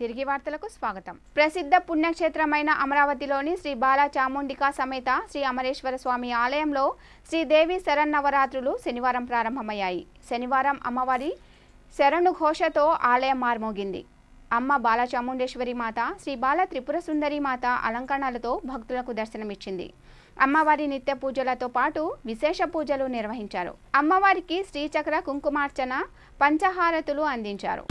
తిరిగి వార్తలకు స్వాగతం. ప్రసిద్ధ పుణ్యక్షేత్రమైన అమరావతిలోని శ్రీ బాలా చాముండికా సమేత శ్రీ అమరేశ్వర స్వామి ఆలయంలో శ్రీదేవి శరన్నవరాత్రులు శనివారం ప్రారంభమయ్యాయి. శనివారం అమ్మవారి శరణు ఘోషతో ఆలయం మార్మోగింది. అమ్మ బాలచాముండేశ్వరి మాత శ్రీ బాల త్రిపుర సుందరి మాత అలంకరణలతో భక్తులకు దర్శనమిచ్చింది. అమ్మవారి నిత్య పూజలతో పాటు విశేష పూజలు నిర్వహించారు. అమ్మవారికి శ్రీచక్ర కుంకుమార్చన పంచహారతులు అందించారు.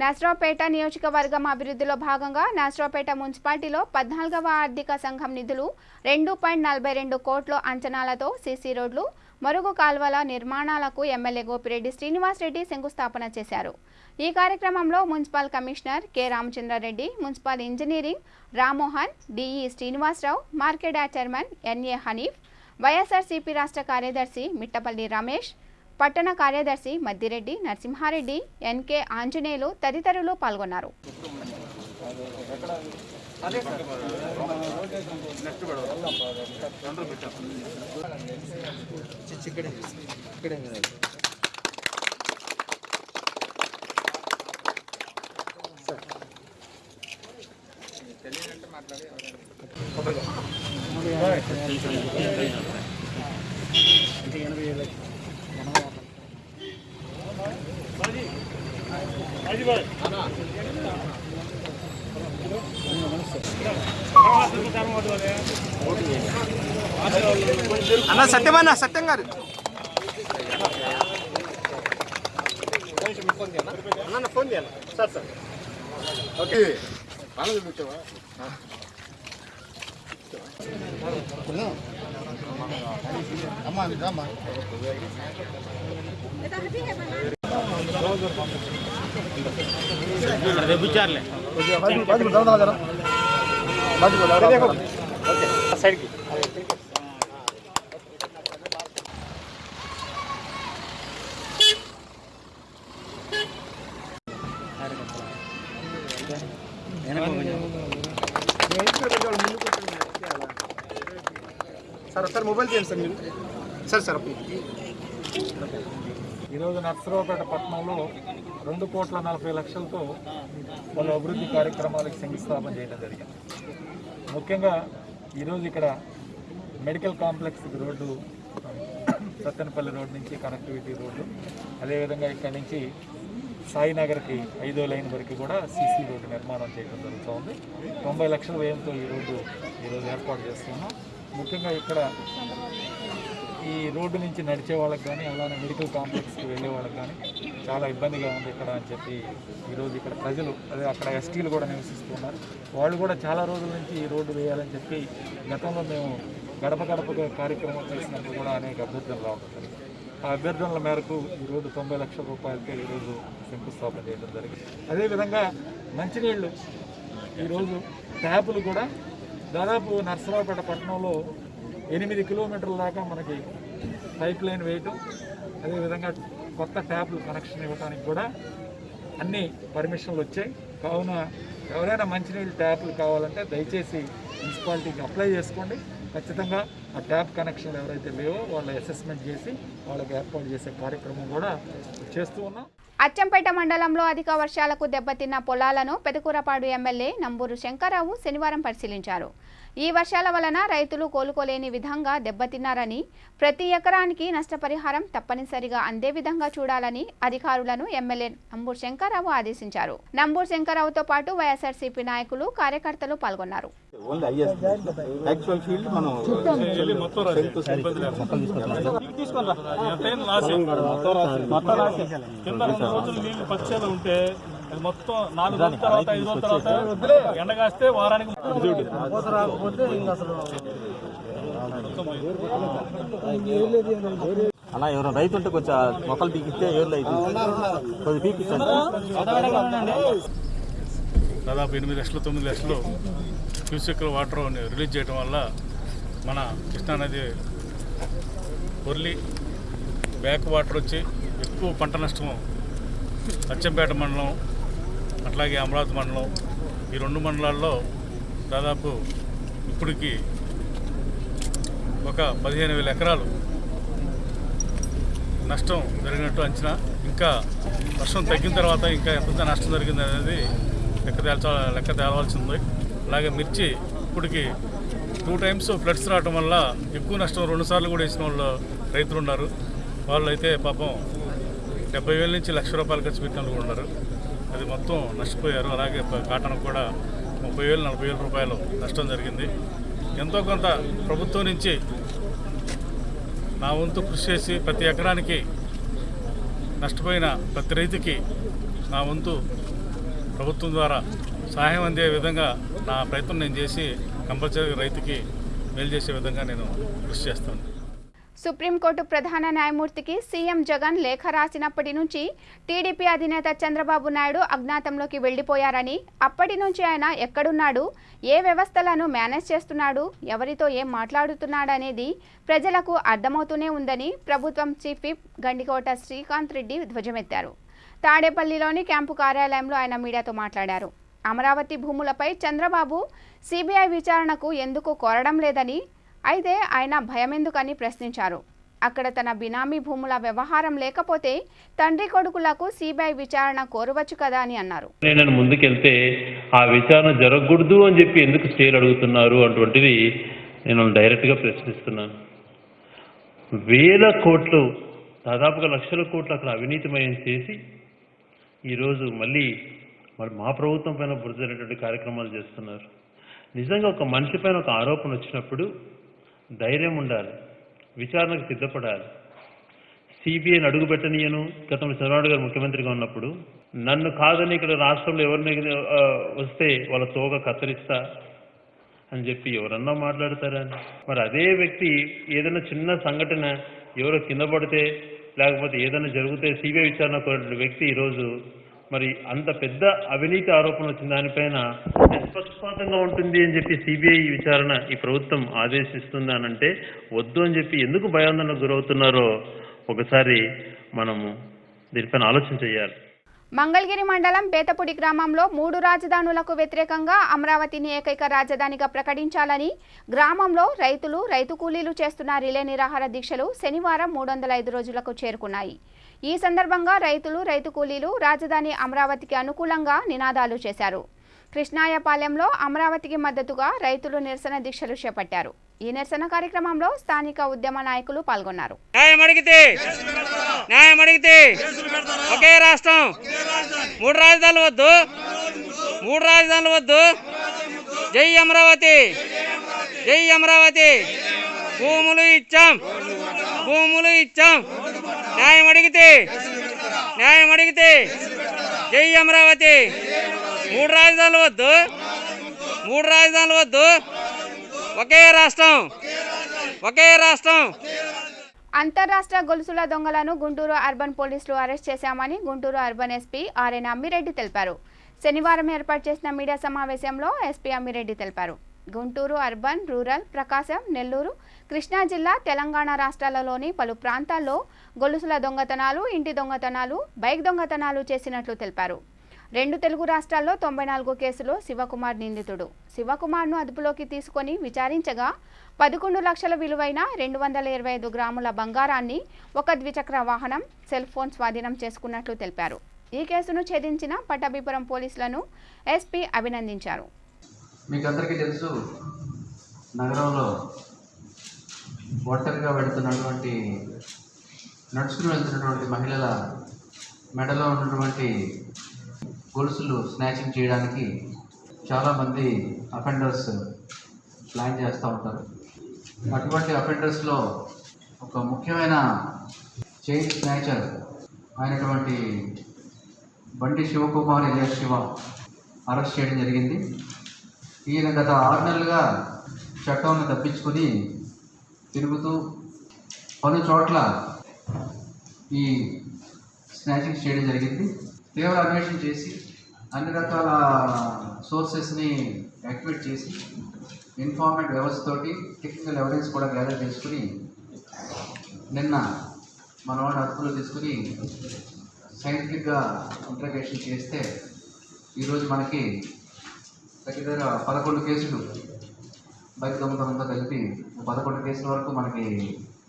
నాసరావుపేట నియోజకవర్గం అభివృద్ధిలో భాగంగా నాసరావుపేట మున్సిపాలిటీలో పద్నాలుగవ ఆర్థిక సంఘం నిధులు రెండు పాయింట్ నలభై రెండు కోట్ల అంచనాలతో సీసీ రోడ్లు మరుగు కాల్వల నిర్మాణాలకు ఎమ్మెల్యే గోపిరెడ్డి శ్రీనివాసరెడ్డి శంకుస్థాపన చేశారు. ఈ కార్యక్రమంలో municipal commissioner K. Ramachandra Reddy municipal engineering Rammohan DE Srinivasa Rao market chairman NA Hanif YSRCP రాష్ట్ర కార్యదర్శి మిట్టపల్లి రమేష్ పట్టణ కార్యదర్శి మద్దిరెడ్డి నరసింహారెడ్డి ఎన్కే ఆంజనేయులు తదితరులు పాల్గొన్నారు. అన్న సత్యమన్న సత్యం గారు. అన్న ఫోన్ చేయాలి. Sir sir. ఓకే. బాగా చూపించావా అమ్మా అమ్మా రేపు ఇచ్చారులే సైడ్కి సార్ సార్ మొబైల్ చేయండి సార్ మీరు. సార్ సార్ ఈరోజు నర్సరావుపేట పట్టణంలో రెండు కోట్ల నలభై లక్షలతో పలు అభివృద్ధి కార్యక్రమాలకు శంకుస్థాపన చేయడం జరిగింది. ముఖ్యంగా ఈరోజు ఇక్కడ medical complex road Sattenapalli road నుంచి కనెక్టివిటీ రోడ్డు అదేవిధంగా ఇక్కడ నుంచి సాయినగర్కి ఐదో లైన్ వరకు కూడా సీసీ రోడ్డు నిర్మాణం చేయడం జరుగుతోంది తొంభై లక్షల వ్యయంతో ఈ రోడ్డు ఈరోజు ఏర్పాటు చేస్తున్నాం. ముఖ్యంగా ఇక్కడ ఈ రోడ్డు నుంచి నడిచే వాళ్ళకి కానీ అలానే మెడికల్ కాంప్లెక్స్కి వెళ్ళే వాళ్ళకి కానీ చాలా ఇబ్బందిగా ఉంది ఇక్కడ అని చెప్పి ఈరోజు ఇక్కడ ప్రజలు అదే అక్కడ ఎస్టీలు కూడా నివసిస్తున్నారు వాళ్ళు కూడా చాలా రోజుల నుంచి ఈ రోడ్డు వేయాలని చెప్పి గతంలో మేము గడప గడపగా కార్యక్రమం చేసినప్పుడు కూడా అనేక అభ్యర్థనలు రావడం ఆ అభ్యర్థనల మేరకు ఈరోజు తొంభై లక్షల రూపాయలకే ఈరోజు శంకుస్థాపన చేయడం జరిగింది. అదేవిధంగా మంచినీళ్ళు ఈరోజు ట్యాపులు కూడా దాదాపు నర్సరావుపేట పట్టణంలో ఎనిమిది కిలోమీటర్ల దాకా మనకి పైప్ లైన్ వేయటం అదేవిధంగా కొత్త ట్యాప్లు కనెక్షన్ ఇవ్వడానికి కూడా అన్ని పర్మిషన్లు వచ్చాయి. కావున ఎవరైనా మంచినీళ్ళు ట్యాప్లు కావాలంటే దయచేసి మున్సిపాలిటీకి అప్లై చేసుకోండి. ఖచ్చితంగా ఆ ట్యాప్ కనెక్షన్లు ఎవరైతే లేవో వాళ్ళ అసెస్మెంట్ చేసి వాళ్ళకి ఏర్పాటు చేసే కార్యక్రమం కూడా చేస్తూ ఉన్నాం. అచ్చంపేట మండలంలో అధిక వర్షాలకు దెబ్బతిన్న పొలాలను పెదకూరపాడు ఎమ్మెల్యే నంబూరు శంకర్రావు శనివారం పరిశీలించారు. ఈ వర్షాల వలన రైతులు కోలుకోలేని విధంగా దెబ్బతిన్నారని ప్రతి ఎకరానికి నష్టపరిహారం తప్పనిసరిగా అందే విధంగా చూడాలని అధికారులను ఎమ్మెల్యే నంబూరు శంకర్రావు ఆదేశించారు. నంబూరు శంకర్రావుతో పాటు వైఎస్ఆర్సీపీ నాయకులు కార్యకర్తలు పాల్గొన్నారు. ఉంటే అది మొత్తం నాలుగు రోజుల తర్వాత ఐదు రోజుల తర్వాత ఎండ కాస్తే వారానికి అన్న ఎవరైనా రైతు ఉంటే కొంచెం మొక్కలు పీకిస్తే ఏర్లు అయితే కొద్దిగా పీకిస్తాను దాదాపు ఎనిమిది లక్షలు తొమ్మిది లక్షలు క్యూసెక్ల వాటర్ రిలీజ్ చేయడం వల్ల మన కృష్ణానది పొర్లి బ్యాక్ వాటర్ వచ్చి ఎక్కువ పంట నష్టం అచ్చంపేట మండలం అట్లాగే అమరావతి మండలం ఈ రెండు మండలాల్లో దాదాపు ఇప్పటికి ఒక పదిహేను వేల ఎకరాలు నష్టం జరిగినట్టు అంచనా. ఇంకా వర్షం తగ్గిన తర్వాత ఇంకా ఎంత నష్టం జరిగింది అనేది లెక్క తేల్చ లెక్క తేలవలసి ఉంది. అలాగే మిర్చి ఇప్పటికి టూ టైమ్స్ ఫ్లడ్స్ రావడం వల్ల ఎక్కువ నష్టం రెండుసార్లు కూడా వేసిన వాళ్ళు రైతులు ఉన్నారు. వాళ్ళు అయితే పాపం డెబ్బై వేల నుంచి లక్ష రూపాయలు ఖర్చు పెట్టిన కూడా ఉన్నారు. అది మొత్తం నష్టపోయారు. అలాగే కాటన్ కూడా ముప్పై వేలు నలభై వేల రూపాయలు నష్టం జరిగింది. ఎంతో కొంత ప్రభుత్వం నుంచి నా వంతు కృషి చేసి ప్రతి ఎకరానికి నష్టపోయిన ప్రతి రైతుకి నా వంతు ప్రభుత్వం ద్వారా సహాయం అందే విధంగా నా ప్రయత్నం నేను చేసి కంపల్సరీ రైతుకి మేలు చేసే విధంగా నేను కృషి చేస్తాను. సుప్రీంకోర్టు ప్రధాన న్యాయమూర్తికి సీఎం జగన్ లేఖ రాసినప్పటి నుంచి టీడీపీ అధినేత చంద్రబాబు నాయుడు అజ్ఞాతంలోకి వెళ్ళిపోయారని అప్పటి నుంచి ఆయన ఎక్కడున్నాడు ఏ వ్యవస్థలను మేనేజ్ చేస్తున్నాడు ఎవరితో ఏం మాట్లాడుతున్నాడనేది ప్రజలకు అర్థమవుతూనే ఉందని ప్రభుత్వం చీఫ్ విప్ గండికోట శ్రీకాంత్ రెడ్డి ధ్వజమెత్తారు. తాడేపల్లిలోని క్యాంపు కార్యాలయంలో ఆయన మీడియాతో మాట్లాడారు. అమరావతి భూములపై చంద్రబాబు సిబిఐ విచారణకు ఎందుకు కోరడం లేదని అయితే ఆయన భయమెందుకని ప్రశ్నించారు. అక్కడ తన బినామీ భూముల వ్యవహారం లేకపోతే తండ్రి కొడుకులకు సిబిఐ విచారణ కోరవచ్చు కదా అని అన్నారు. నేను ముందుకెళ్తే ఆ విచారణ జరగకూడదు అని చెప్పి ఎందుకు స్టేలు అడుగుతున్నారు అటువంటిది నేను డైరెక్ట్గా ప్రశ్నిస్తున్నాను. వేల కోట్లు దాదాపుగా లక్షల కోట్లు అక్కడ అవినీతిమయం చేసి ఈరోజు మళ్ళీ మరి మా ప్రభుత్వం పైన బురదైనటువంటి కార్యక్రమాలు చేస్తున్నారు. నిజంగా ఒక మనిషి పైన ఒక ఆరోపణ వచ్చినప్పుడు ధైర్యం ఉండాలి విచారణకు సిద్ధపడాలి. సిబిఐని అడుగు పెట్టనీయను గతంలో చంద్రబాబు గారు ముఖ్యమంత్రిగా ఉన్నప్పుడు నన్ను కాదని ఇక్కడ రాష్ట్రంలో ఎవరిని వస్తే వాళ్ళ తోక కత్తిరిస్తా అని చెప్పి ఎవరన్నా మాట్లాడతారా మరి అదే వ్యక్తి ఏదైనా చిన్న సంఘటన ఎవరో కింద పడితే లేకపోతే ఏదైనా జరిగితే సిబిఐ విచారణ కోరిన వ్యక్తి ఈరోజు మరి అంత పెద్ద అవినీతి ఆరోపణ వచ్చిన దానిపైన నిష్పక్షపాతంగా ఉంటుంది అని చెప్పి సిబిఐ విచారణ ఈ ప్రభుత్వం ఆదేశిస్తుంది అని అంటే వద్దు అని చెప్పి ఎందుకు భయాందోళనకు గురవుతున్నారో ఒకసారి మనము దీనిపైన ఆలోచన చేయాలి. మంగళగిరి మండలం బేతపుడి గ్రామంలో మూడు రాజధానులకు వ్యతిరేకంగా అమరావతిని ఏకైక రాజధానిగా ప్రకటించాలని గ్రామంలో రైతులు రైతు కూలీలు చేస్తున్న రిలే నిరాహార దీక్షలు శనివారం మూడు వందల ఐదు రోజులకు చేరుకున్నాయి. ఈ సందర్భంగా రైతులు రైతు కూలీలు రాజధాని అమరావతికి అనుకూలంగా నినాదాలు చేశారు. కృష్ణాయపాలెంలో అమరావతికి మద్దతుగా రైతులు నిరసన దీక్షలు చేపట్టారు. ఈ నిరసన కార్యక్రమంలో స్థానిక ఉద్యమ నాయకులు పాల్గొన్నారు. న్యాయం అడిగితే న్యాయం అడిగితే ఒకే రాష్ట్రం. మూడు రాజధానులు వద్దు. మూడు రాజధానులు వద్దు. జై అమరావతి. జై అమరావతి. భూములు ఇచ్చాం. భూములు ఇచ్చాం. న్యాయం అడిగితే. న్యాయం అడిగితే. జై అమరావతి. మూడు రాజధానులు వద్దు. మూడు రాజధానులు వద్దు. ఒకే రాష్ట్రం. ఒకే రాష్ట్రం. అంతర్రాష్ట్ర గొలుసుల దొంగలను గుంటూరు అర్బన్ పోలీసులు అరెస్ట్ చేశామని Guntur urban SP RN Ammireddy తెలిపారు. శనివారం ఏర్పాటు చేసిన మీడియా సమావేశంలో ఎస్పీ అమ్మిరెడ్డి తెలిపారు. గుంటూరు అర్బన్ రూరల్ ప్రకాశం నెల్లూరు కృష్ణా జిల్లా తెలంగాణ రాష్ట్రాలలోని పలు ప్రాంతాల్లో గొలుసుల దొంగతనాలు ఇంటి దొంగతనాలు బైక్ దొంగతనాలు చేసినట్లు తెలిపారు. రెండు తెలుగు రాష్ట్రాల్లో తొంభై నాలుగు కేసులో శివకుమార్ నిందితుడు. శివకుమార్ను అదుపులోకి తీసుకొని విచారించగా పదకొండు లక్షల విలువైన రెండు వందల ఇరవై ఐదు గ్రాముల బంగారాన్ని ఒక ద్విచక్ర వాహనం సెల్ ఫోన్ స్వాధీనం చేసుకున్నట్లు తెలిపారు. ఈ కేసును ఛేదించిన పట్టాభిపురం పోలీసులను ఎస్పీ అభినందించారు. మీకు అందరికీ తెలుసు నగరంలో ఒంటరిగా వెళుతున్నటువంటి నడుచుకుని వెళ్తున్నటువంటి మహిళల మెడలో ఉన్నటువంటి గొలుసులు స్నాచింగ్ చేయడానికి చాలామంది అఫెండర్స్ ప్లాన్ చేస్తూ ఉంటారు. అటువంటి అఫెండర్స్లో ఒక ముఖ్యమైన చైన్ స్నాచర్ అయినటువంటి బండి శివకుమార్ ఎలియా శివ అరెస్ట్ చేయడం జరిగింది. ఈయన గత ఆరు నెలలుగా చట్టంను తప్పించుకొని తిరుగుతూ పలు చోట్ల ఈ స్నాచింగ్ చేయడం జరిగింది. తీవ్ర అన్వేషణ చేసి అన్ని రకాల సోర్సెస్ని యాక్టివేట్ చేసి ఇన్ఫార్మేట్ వ్యవస్థతోటి టెక్నికల్ ఎవిడెన్స్ కూడా గ్యాదర్ చేసుకుని నిన్న మన వాడిని అదుపులో తీసుకుని సైంటిఫిక్గా ఇంట్రగేషన్ చేస్తే ఈరోజు మనకి దగ్గర పదకొండు కేసులు బైక్ దొంగతనంతో కలిపి పదకొండు కేసుల వరకు మనకి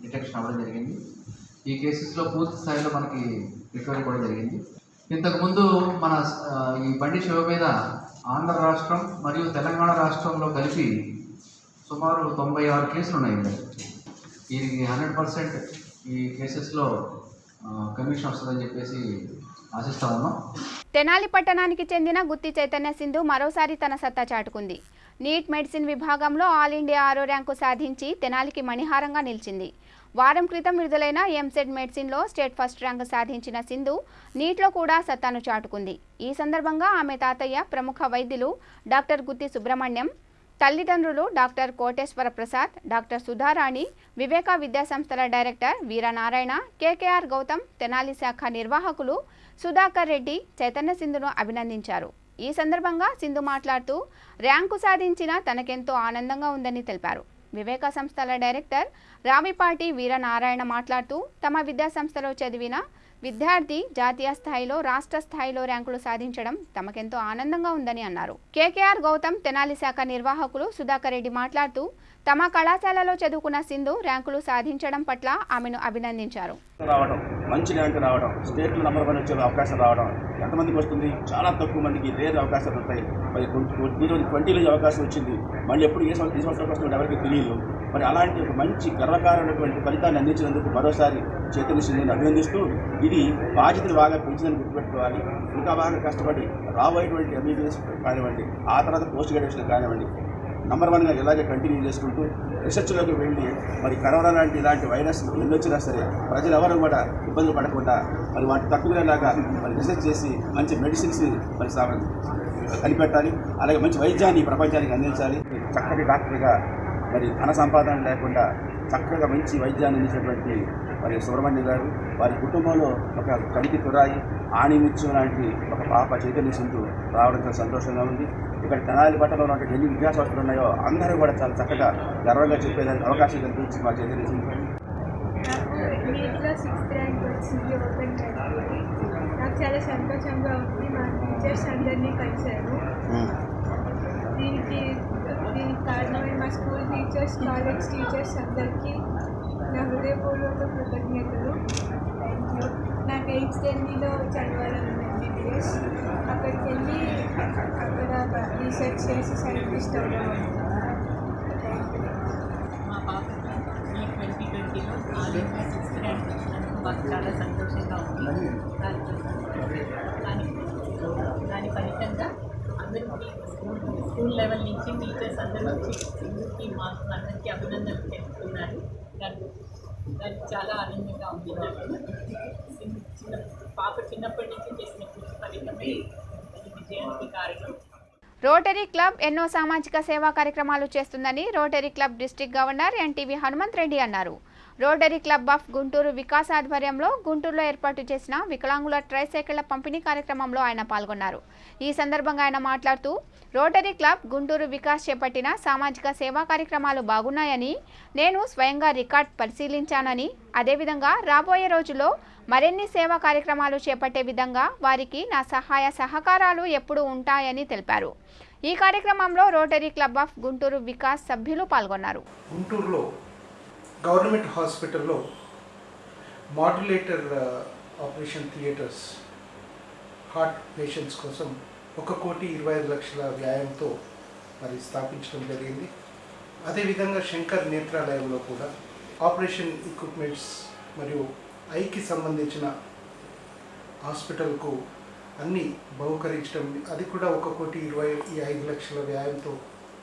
డిటెక్షన్ అవ్వడం జరిగింది. ఈ కేసెస్లో పూర్తి స్థాయిలో మనకి రికవరీ కూడా జరిగింది. ఇంతకుముందు మన ఈ బండి శివ మీద ఆంధ్ర రాష్ట్రం మరియు తెలంగాణ రాష్ట్రంలో కలిపి సుమారు తొంభై ఆరు కేసులు ఉన్నాయి దీనికి ఈ హండ్రెడ్ పర్సెంట్ ఈ కేసెస్లో కమిషన్ వస్తుందని చెప్పేసి ఆశిస్తా ఉన్నాం. తెనాలి పట్టణానికి చెందిన గుత్తి చైతన్య సింధు మరోసారి తన సత్తా చాటుకుంది. నీట్ మెడిసిన్ విభాగంలో ఆల్ ఇండియా ఆరో ర్యాంకు సాధించి తెనాలికి మణిహారంగా నిలిచింది. వారం క్రితం విడుదలైన ఎంసెట్ మెడిసిన్లో స్టేట్ ఫస్ట్ ర్యాంకు సాధించిన సింధు నీట్లో కూడా సత్తాను చాటుకుంది. ఈ సందర్భంగా ఆమె తాతయ్య ప్రముఖ వైద్యులు డాక్టర్ గుత్తి సుబ్రహ్మణ్యం తల్లిదండ్రులు డాక్టర్ కోటేశ్వర ప్రసాద్ డాక్టర్ సుధారాణి వివేకా విద్యాసంస్థల డైరెక్టర్ వీరనారాయణ కేకేఆర్ గౌతమ్ తెనాలి శాఖ నిర్వాహకులు సుధాకర్ రెడ్డి చైతన్య సింధును అభినందించారు. ఈ సందర్భంగా సింధు మాట్లాడుతూ ర్యాంకు సాధించిన తనకెంతో ఆనందంగా ఉందని తెలిపారు. వివేక సంస్థల డైరెక్టర్ రావిపాటి వీరనారాయణ మాట్లాడుతూ తమ విద్యాసంస్థలో చదివిన విద్యార్థి జాతీయ స్థాయిలో రాష్ట్ర స్థాయిలో ర్యాంకులు సాధించడం తమకెంతో ఆనందంగా ఉందని అన్నారు. కేకేఆర్ గౌతమ్ తెనాలి శాఖ నిర్వాహకులు సుధాకర్ రెడ్డి మాట్లాడుతూ తమ కళాశాలలో చదువుకున్న సింధు ర్యాంకులు సాధించడం పట్ల ఆమెను అభినందించారు. మంచి ర్యాంక్ రావడం స్టేట్ నెంబర్ వన్ వచ్చే అవకాశం రావడం ఎంతమందికి వస్తుంది? చాలా తక్కువ మందికి రేర్ అవకాశాలు ఉంటాయి మరి ఈరోజు ట్వంటీలో అవకాశం వచ్చింది. మళ్ళీ ఎప్పుడు ఏ సంవత్సరం ఏ సంవత్సరం వస్తుంది ఎవరికి తెలియదు మరి అలాంటి ఒక మంచి గర్వకారమైనటువంటి ఫలితాన్ని అందించినందుకు మరోసారి చైతన్య సింధుని అభినందిస్తూ ఈ ఇది బాధ్యతలు బాగా పెంచిందని గుర్తుపెట్టుకోవాలి. ఇంకా బాగా కష్టపడి రాబోయేటువంటి ఎంబీబీఎస్ కానివ్వండి ఆ తర్వాత పోస్ట్ గ్రాడ్యుయేషన్ కానివ్వండి నంబర్ వన్గా ఇలాగే కంటిన్యూ చేసుకుంటూ రీసెర్చ్లోకి వెళ్ళి మరి కరోనా లాంటి ఇలాంటి వైరస్ ఎన్ని వచ్చినా సరే ప్రజలు ఎవరు కూడా ఇబ్బందులు పడకుండా మరి వాటి తక్కువలాగా మరి రీసెర్చ్ చేసి మంచి మెడిసిన్స్ మరి కనిపెట్టాలి. అలాగే మంచి వైద్యాన్ని ప్రపంచానికి అందించాలి. చక్కటి డాక్టర్గా మరి ధన సంపాదన లేకుండా చక్కగా మంచి వైద్యాన్ని అందించేటువంటి మరి సుబ్రహ్మణ్య గారు వారి కుటుంబంలో ఒక కలికి తురాయి ఆణిముత్యం లాంటి ఒక పాప చైతన్య సింధు రావడం చాలా సంతోషంగా ఉంది. ఇక్కడ తెనాలి పట్టణంలో ఉన్నటువంటి ఎన్ని విద్యాసంస్థలు ఉన్నాయో అందరూ కూడా చాలా చక్కగా గర్వంగా చెప్పేదానికి అవకాశం కల్పించింది మా చైతన్య సింధు నాకు చాలా సంతోషంగా ఉంది. మా టీచర్స్ అందరినీ కలిశాను దీనికి దీనికి కారణమైన మా స్కూల్ టీచర్స్ కాలేజ్ టీచర్స్ అందరికీ నా హృదయపూర్వక కృతజ్ఞతలు. థ్యాంక్ యూ నాకు ఎయిత్ ఢిల్లీలో చదవాలని ఎంబీబీఎస్ అక్కడికి వెళ్ళి అక్కడ రీసెర్చ్ చేసి సైంటిస్ట్ అవ్వడం మా పాప ట్వంటీ ట్వంటీలో ఆలింపిక్ సిక్స్త్ ర్యాంక్ వచ్చినందుకు మాకు చాలా సంతోషంగా ఉంది. దానికి దాని దాని ఫలితంగా అందరికీ స్కూల్ స్కూల్ లెవెల్ నుంచి టీచర్స్ అందరూ వచ్చి అందరికీ మాకు అందరికీ అభినందనలు తెలుపుతున్నారు. దాని దానికి చాలా ఆనందంగా ఉంది. చిన్న పాప చిన్నప్పటి నుంచి చేసిన కృషి ఫలితమే విజయానికి కారణం రోటరీ క్లబ్ ఎన్నో సామాజిక సేవా కార్యక్రమాలు చేస్తుందని rotary club district governor NTV Hanumanth Reddy అన్నారు. Rotary club of Guntur Vikas ఆధ్వర్యంలో గుంటూరులో ఏర్పాటు చేసిన వికలాంగుల ట్రైసైకిళ్ళ పంపిణీ కార్యక్రమంలో ఆయన పాల్గొన్నారు. ఈ సందర్భంగా ఆయన మాట్లాడుతూ రోటరీ క్లబ్ గుంటూరు వికాస్ చేపట్టిన సామాజిక సేవా కార్యక్రమాలు బాగున్నాయని నేను స్వయంగా రికార్డ్ పరిశీలించానని అదేవిధంగా రాబోయే రోజుల్లో మరిన్ని సేవా కార్యక్రమాలు చేపట్టే విధంగా వారికి నా సహాయ సహకారాలు ఎప్పుడూ ఉంటాయని తెలిపారు. ఈ కార్యక్రమంలో rotary club of Guntur Vikas సభ్యులు పాల్గొన్నారు. గుంటూరులో గవర్నమెంట్ హాస్పిటల్లో modulator operation theatres heart patients కోసం ఒక కోటి ఇరవై ఐదు లక్షల వ్యాయంతో మరి స్థాపించడం జరిగింది. అదేవిధంగా శంకర్ నేత్రాలయంలో కూడా ఆపరేషన్ ఎక్విప్మెంట్స్ మరియు ఐకి సంబంధించిన హాస్పిటల్కు అన్నీ బహుకరించడం అది కూడా ఒక కోటి ఇరవై ఐదు లక్షల వ్యాయంతో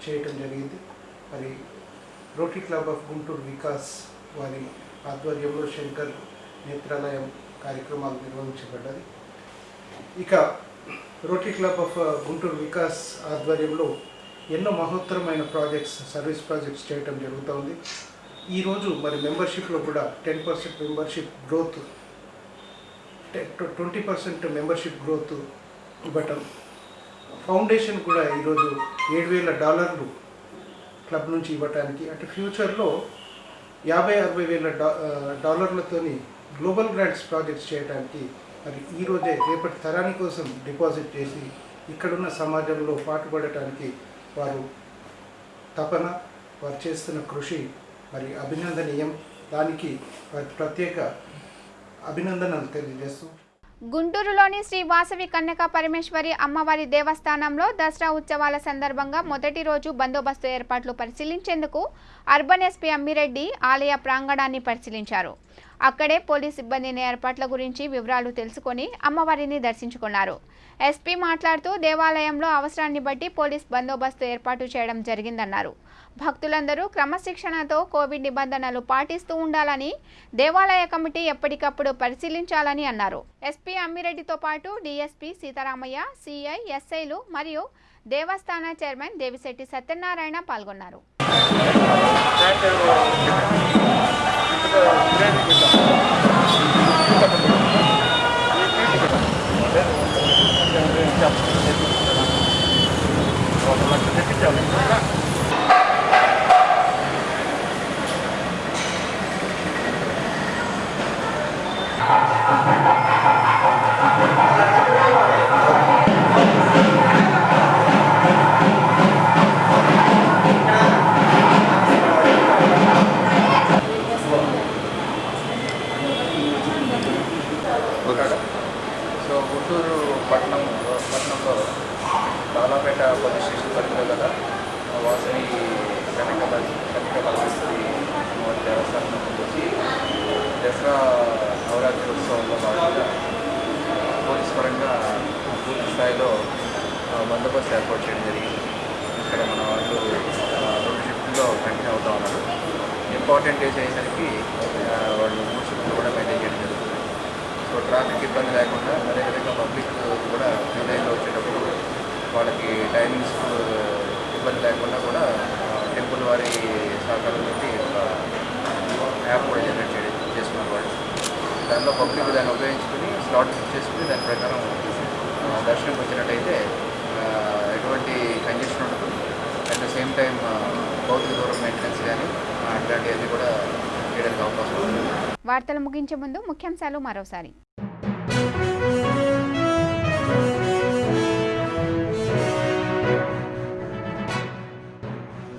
చేయటం జరిగింది. మరి rotary club of Guntur Vikas వారి ఆధ్వర్యంలో శంకర్ నేత్రాలయం కార్యక్రమాలు నిర్వహించబడ్డది. ఇక rotary club of Guntur Vikas ఆధ్వర్యంలో ఎన్నో మహోత్తరమైన ప్రాజెక్ట్స్ సర్వీస్ ప్రాజెక్ట్స్ చేయటం జరుగుతోంది. ఈరోజు మరి మెంబర్షిప్లో కూడా ten percent membership growth twenty percent membership growth ఇవ్వటం. ఫౌండేషన్ కూడా ఈరోజు ఏడు వేల డాలర్లు క్లబ్ నుంచి ఇవ్వటానికి అంటే ఫ్యూచర్లో యాభై అరవై వేల డా uh, డాలర్లతోని గ్లోబల్ గ్రాంట్స్ ప్రాజెక్ట్స్ చేయడానికి మరి ఈరోజే రేపటి తరాని కోసం డిపాజిట్ చేసి ఇక్కడున్న సమాజంలో పాటుపడటానికి వారు తపన వారు చేస్తున్న కృషి మరి అభినందనీయం. దానికి వారి ప్రత్యేక అభినందనలు తెలియజేస్తూ గుంటూరులోని శ్రీ వాసవి కన్యక పరమేశ్వరి అమ్మవారి దేవస్థానంలో దసరా ఉత్సవాల సందర్భంగా మొదటి రోజు బందోబస్తు ఏర్పాట్లు పరిశీలించేందుకు అర్బన్ ఎస్పీ అమ్మిరెడ్డి ఆలయ ప్రాంగణాన్ని పరిశీలించారు. అక్కడే పోలీస్ సిబ్బందిని ఏర్పాట్ల గురించి వివరాలు తెలుసుకొని అమ్మవారిని దర్శించుకున్నారు. ఎస్పీ మాట్లాడుతూ దేవాలయంలో అవసరాన్ని బట్టి పోలీస్ బందోబస్తు ఏర్పాటు చేయడం జరిగిందన్నారు. భక్తులందరూ క్రమశిక్షణతో కోవిడ్ నిబంధనలు పాటిస్తూ ఉండాలని దేవాలయ కమిటీ ఎప్పటికప్పుడు పరిశీలించాలని అన్నారు. ఎస్పీ అమ్మిరెడ్డితో పాటు డీఎస్పీ సీతారామయ్య సిఐ ఎస్ఐలు మరియు దేవస్థాన చైర్మన్ దేవిశెట్టి సత్యనారాయణ పాల్గొన్నారు. సో స్థాయిలో బందోబస్తు ఏర్పాటు చేయడం జరిగింది. ఇక్కడ మన వాళ్ళు రెండు షిఫ్ట్లో కంటిన్యూ అవుతా ఉన్నారు. ఇంపార్టెంట్ డేస్ అయ్యేసరికి వాళ్ళు మూడు షిఫ్ట్లు కూడా మెయింటైన్ చేయడం జరుగుతుంది. సో ట్రాఫిక్ ఇబ్బంది లేకుండా అదేవిధంగా పబ్లిక్ కూడా క్యూ వచ్చేటప్పుడు వాళ్ళకి టైమింగ్స్ ఇబ్బంది లేకుండా కూడా టెంపుల్ వారి సహకారం పెట్టి ఒక యాప్ కూడా జనరేట్ చేయడం చేసుకున్నారు వాళ్ళు. దానిలో పబ్లిక్ దాన్ని ఉపయోగించుకుని స్లాట్ బుక్ చేసుకుని దాని ప్రకారం దర్శనంకి వచ్చినట్టయితే ఎటువంటి కంజెషన్ ఉండదు. అట్ ద సేమ్ టైం భౌతిక దూరం మెయింటెనెన్స్ కానీ అట్లాంటివన్నీ కూడా చేయడానికి అవకాశం ఉంది. వార్తలు ముగించే ముందు ముఖ్యాంశాలు మరోసారి.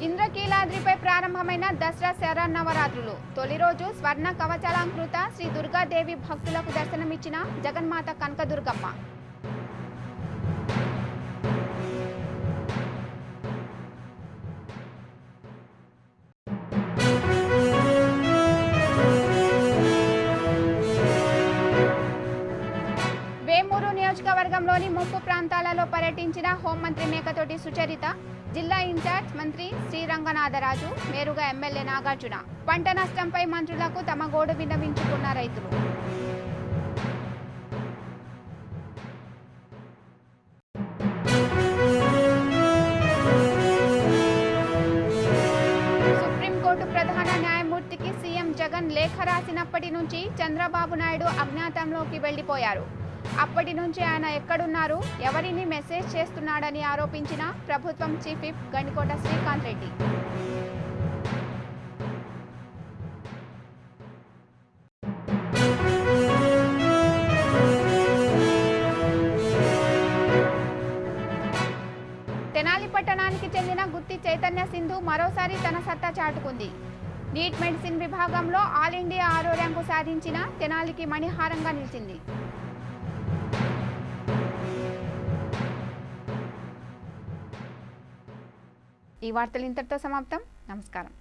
ఇంద్రకీలాద్రిపై ప్రారంభమైన దసరా శరన్నవరాత్రులు. తొలి రోజు స్వర్ణ కవచలాంకృత శ్రీ దుర్గాదేవి భక్తులకు దర్శనమిచ్చిన జగన్మాత కనకదుర్గమ్మ. నియోజకవర్గంలోని ముంపు ప్రాంతాలలో పర్యటించిన హోంమంత్రి మేకతోటి సుచరిత జిల్లా ఇన్ఛార్జ్ మంత్రి శ్రీరంగనాథరాజు మేరుగా ఎమ్మెల్యే నాగార్జున. పంట నష్టంపై మంత్రులకు తమ గోడు విన్నవించుకున్న రైతులు. ప్రధాన న్యాయమూర్తికి సీఎం జగన్ లేఖ రాసినప్పటి నుంచి చంద్రబాబు నాయుడు అజ్ఞాతంలోకి వెళ్ళిపోయారు అప్పటి నుంచి ఆయన ఎక్కడున్నారు? ఎవరిని మెసేజ్ చేస్తున్నాడని ఆరోపించిన ప్రభుత్వం చీఫ్ విప్ గండికోట శ్రీకాంత్ రెడ్డి. తెనాలి పట్టణానికి చెందిన గుత్తి చైతన్య సింధు మరోసారి తన సత్తా చాటుకుంది. నీట్ మెడిసిన్ విభాగంలో ఆల్ ఇండియా ఆరో ర్యాంకు సాధించిన తెనాలికి మణిహారంగా నిలిచింది. ఈ వార్తలు ఇంతటితో సమాప్తం. నమస్కారం.